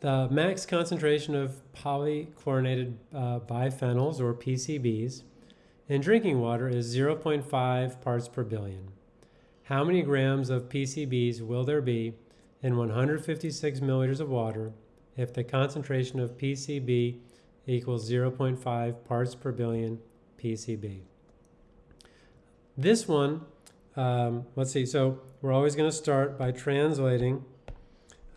the max concentration of polychlorinated uh, biphenyls or PCBs in drinking water is 0.5 parts per billion. How many grams of PCBs will there be in 156 milliliters of water if the concentration of PCB equals 0.5 parts per billion PCB? This one, um, let's see, so we're always going to start by translating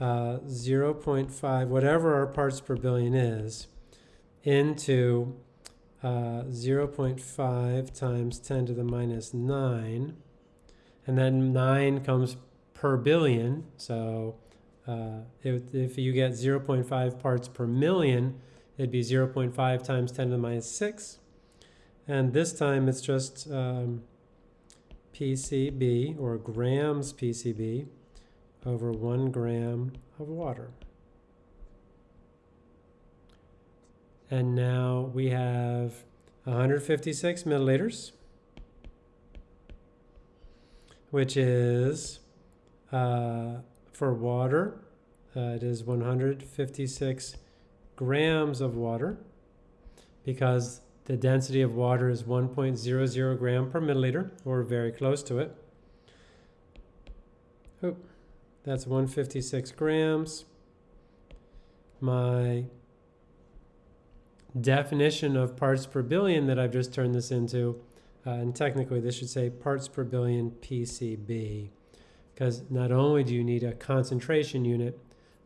uh, 0.5, whatever our parts per billion is, into uh, 0.5 times 10 to the minus 9. And then 9 comes per billion. So uh, if, if you get 0.5 parts per million, it'd be 0.5 times 10 to the minus 6. And this time it's just um, PCB, or grams PCB, over 1 gram of water. And now we have 156 milliliters, which is uh, for water, uh, it is 156 grams of water because the density of water is 1.00 gram per milliliter, or very close to it. That's 156 grams. My definition of parts per billion that I've just turned this into, uh, and technically this should say parts per billion PCB, because not only do you need a concentration unit,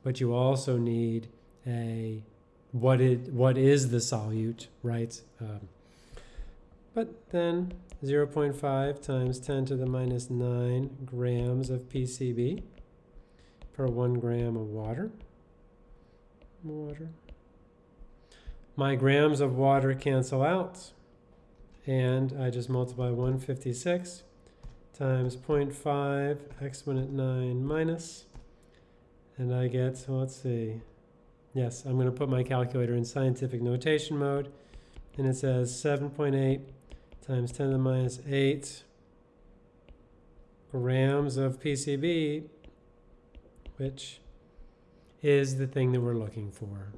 but you also need a what it what is the solute, right? Um, but then 0.5 times 10 to the minus 9 grams of PCB per 1 gram of water. Water. My grams of water cancel out, and I just multiply 156 times 0.5 exponent 9 minus, and I get, so let's see, yes, I'm going to put my calculator in scientific notation mode, and it says 7.8 times 10 to the minus 8 grams of PCB, which is the thing that we're looking for.